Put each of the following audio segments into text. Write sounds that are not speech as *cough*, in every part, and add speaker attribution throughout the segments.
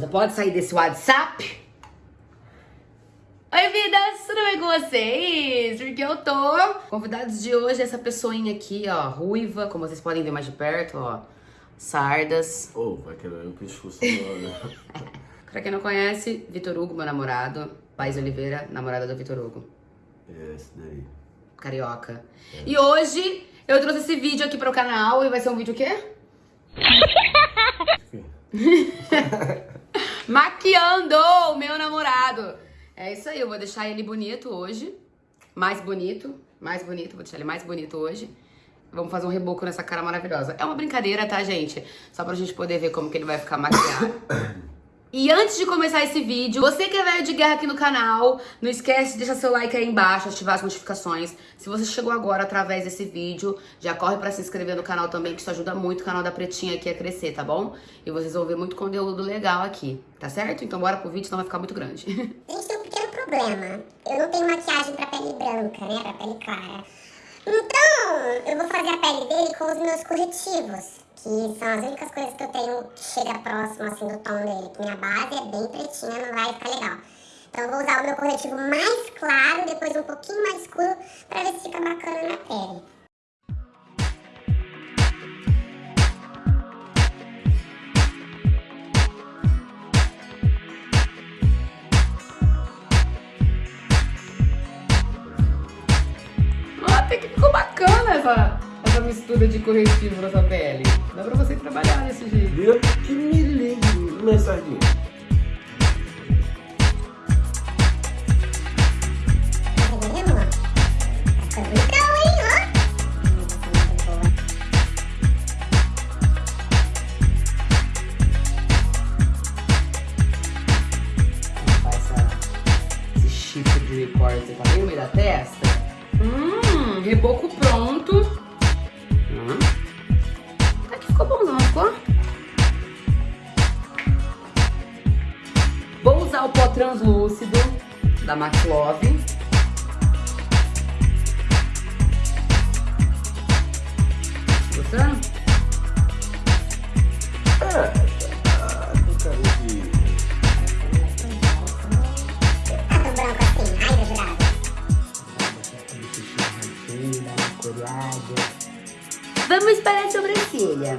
Speaker 1: Você pode sair desse WhatsApp? Oi, vidas! Tudo bem com vocês? Porque eu tô... Convidados de hoje, essa pessoinha aqui, ó, ruiva, como vocês podem ver mais de perto, ó. Sardas.
Speaker 2: Ô, oh, vai quebrar o pescoço agora. *laughs*
Speaker 1: pra quem não conhece, Vitor Hugo, meu namorado. Paz Oliveira, namorada do Vitor Hugo.
Speaker 2: É, esse daí.
Speaker 1: Carioca. É. E hoje, eu trouxe esse vídeo aqui pro canal e vai ser um vídeo o quê? *laughs* *laughs* Maquiando o meu namorado. É isso aí, eu vou deixar ele bonito hoje. Mais bonito, mais bonito, vou deixar ele mais bonito hoje. Vamos fazer um reboco nessa cara maravilhosa. É uma brincadeira, tá, gente? Só pra gente poder ver como que ele vai ficar maquiado. *coughs* E antes de começar esse vídeo, você que é velho de guerra aqui no canal, não esquece de deixar seu like aí embaixo, ativar as notificações. Se você chegou agora através desse vídeo, já corre pra se inscrever no canal também, que isso ajuda muito o canal da Pretinha aqui a crescer, tá bom? E vocês vão ver muito conteúdo legal aqui, tá certo? Então bora pro vídeo, senão vai ficar muito grande. *laughs*
Speaker 3: Gente tem um pequeno problema. Eu não tenho maquiagem pra pele branca, né? Pra pele clara. Então, eu vou fazer a pele dele com os meus corretivos que são as únicas coisas que eu tenho que chega próximo assim do tom dele, minha base é bem pretinha, não vai ficar legal. Então eu vou usar o meu corretivo mais claro, depois um pouquinho mais escuro, pra ver se fica bacana na pele.
Speaker 1: Até que ficou bacana essa essa mistura de corretivo na pele. Dá pra você trabalhar desse jeito.
Speaker 2: Viu? Que milímetro, mensagem.
Speaker 1: Esse chifre de corte bem no meio da testa. Hum, reboco pronto. Translúcido da McLove. Gostando?
Speaker 2: É, com.
Speaker 3: Tá branco assim.
Speaker 1: Vamos para a sobrancelha.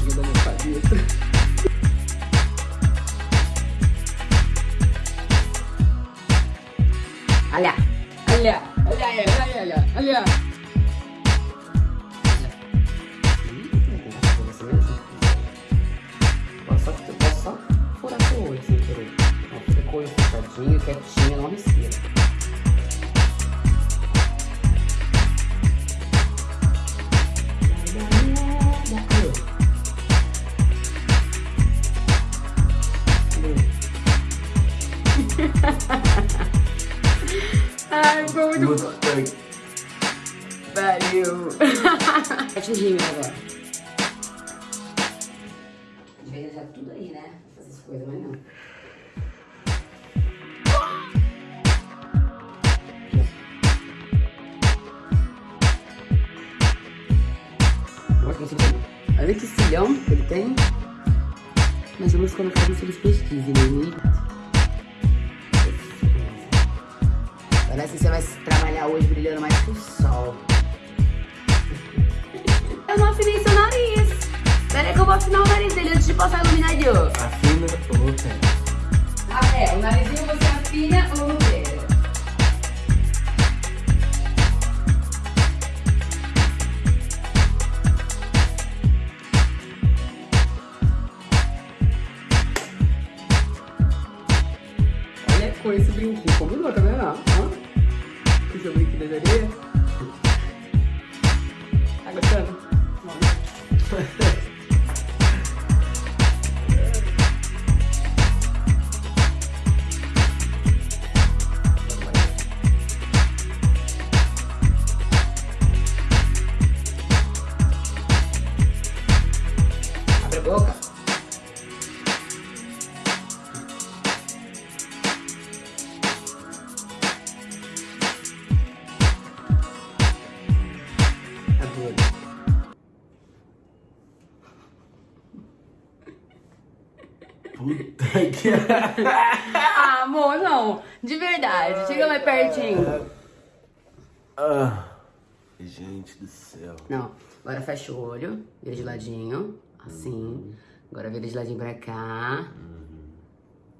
Speaker 1: Tadinho da minha cabeça. Olha, olha, olha, olha, olha, olha. Só, quietinho, ficou muito. Pariu. Mete o rímel agora. Devia já tudo aí, né? Essas coisas, mas não. Olha que cilhão que ele tem. Mas vamos colocar isso eles pesquisem, né? Parece que você vai trabalhar hoje brilhando mais que o sol. Eu não afinei seu nariz. Pera aí que eu vou afinar o nariz dele antes de passar iluminador.
Speaker 2: Afina ou tem?
Speaker 1: Ah, é. O narizinho você afina ou não pega? Olha com esse brinquinho. Combinou, tá vendo? também que deveria. Tá gostando? Não. Adoro.
Speaker 2: Puta que. *laughs*
Speaker 1: Ah, amor, não. De verdade. Chega mais pertinho.
Speaker 2: ah, gente do céu.
Speaker 1: Não. Agora fecha o olho. Vira de ladinho. Assim. Agora vira de ladinho pra cá.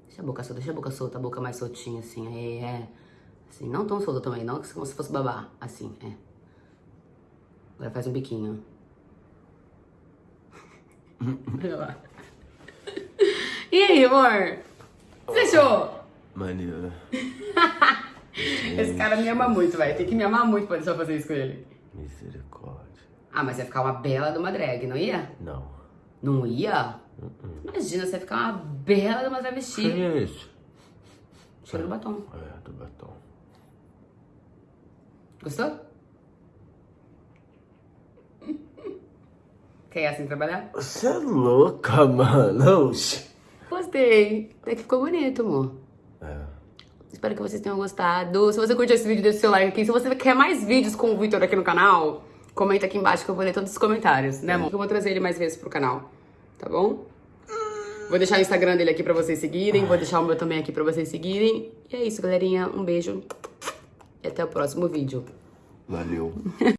Speaker 1: Deixa a boca solta, deixa a boca solta, a boca mais soltinha, assim. Aí, é. Assim, não tão solta também, não como se fosse babar. Assim, é. Agora faz um biquinho. *laughs* Olha lá. E aí, amor? Fechou?
Speaker 2: Maneiro. *laughs*
Speaker 1: Esse cara me ama muito, vai. Tem que me amar muito pra deixar eu fazer isso com ele.
Speaker 2: Misericórdia.
Speaker 1: Ah, mas ia ficar uma bela de uma drag, não ia?
Speaker 2: Não.
Speaker 1: Não ia? Imagina, você ia ficar uma bela de uma travesti.
Speaker 2: Quem é esse?
Speaker 1: Cheiro do batom.
Speaker 2: É, do batom.
Speaker 1: Gostou? Quer ir assim trabalhar?
Speaker 2: Você é louca, *laughs* mano.
Speaker 1: Gostei. Até que ficou bonito, amor.
Speaker 2: É.
Speaker 1: Espero que vocês tenham gostado. Se você curtiu esse vídeo, deixa o seu like aqui. Se você quer mais vídeos com o Victor aqui no canal, comenta aqui embaixo que eu vou ler todos os comentários, né, amor? Eu vou trazer ele mais vezes pro canal, tá bom? Vou deixar o Instagram dele aqui pra vocês seguirem. Vou deixar o meu também aqui pra vocês seguirem. E é isso, galerinha. Um beijo. E até o próximo vídeo.
Speaker 2: Valeu. *laughs*